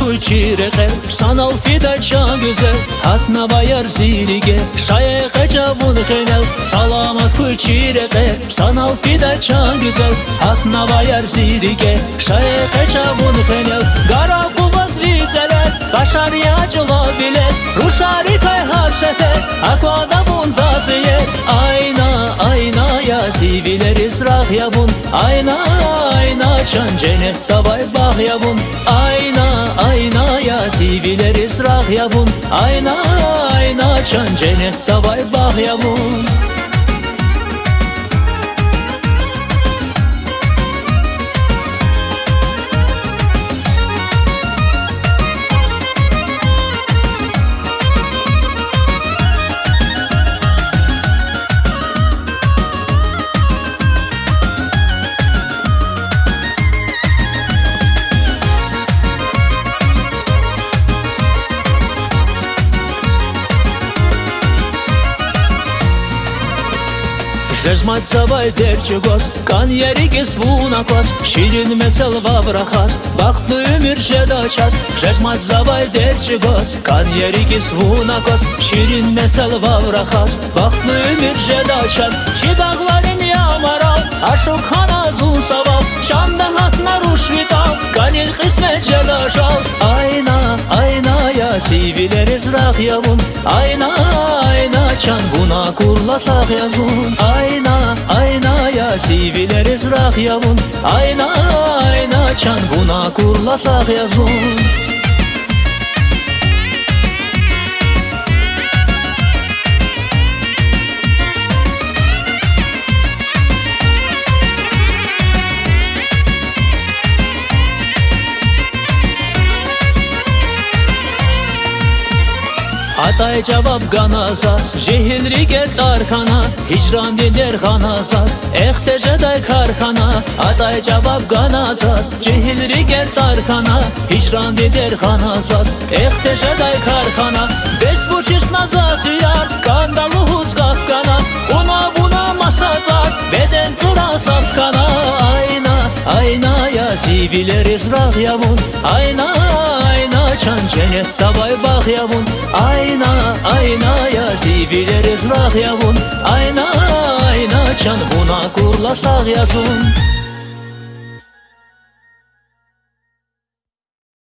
kuyçireke Sanal fida çan güzel. Hatna bayar zirige Şayek ecabun genel Salamat kuyçireke Sanal fida çan güzel. Hatna bayar zirige Şayek ecabun genel Gara kubaz viceler Kaşar yacıla bile. Ruşari kay har sefer Akvada bun zaziye. Ayna ayna ya Siviler israh ya bun Ayna ayna Çan cennet tabay bah ya bun Ayna ayna ya Siviler israh ya bun Ayna ayna Çan cennet tabay bah Zezmaca valterčigos, kan jerigis vūnakos, šidin mecel vavrakas, baktu miršė dačias. Zezmaca valterčigos, kan jerigis vūnakos, šidin mecel vavrakas, baktu miršė dačias. Šidaglarin yamaral, ašukhana zusaval, şandahat narushvital, kanin khismet jedajal. Ayna, ayna ya sivileriz rahyavun, ayna, ayna. Çan buna kurlasak yazun. Ayna ayna ya Siviler izrah yavun. Ayna ayna Çan buna kurlasak yazun Atay cevap ganazas Jehilri get arkana Hicran diler ganazas Ehteje day karkana Atay cevap ganazas Jehilri get arkana Hicran diler ganazas Ehteje day karkana Beş buçiş nazas yar Kandalı huz kafkana Ona buna masatar Beden tıra safkana Ayna ayna ya Siviler izrah yavun Ayna ayna Çan cennet tabay bak yavun. Ayna ayna ya Siviler izrah yavun. Ayna ayna Çan buna kurlasak yazun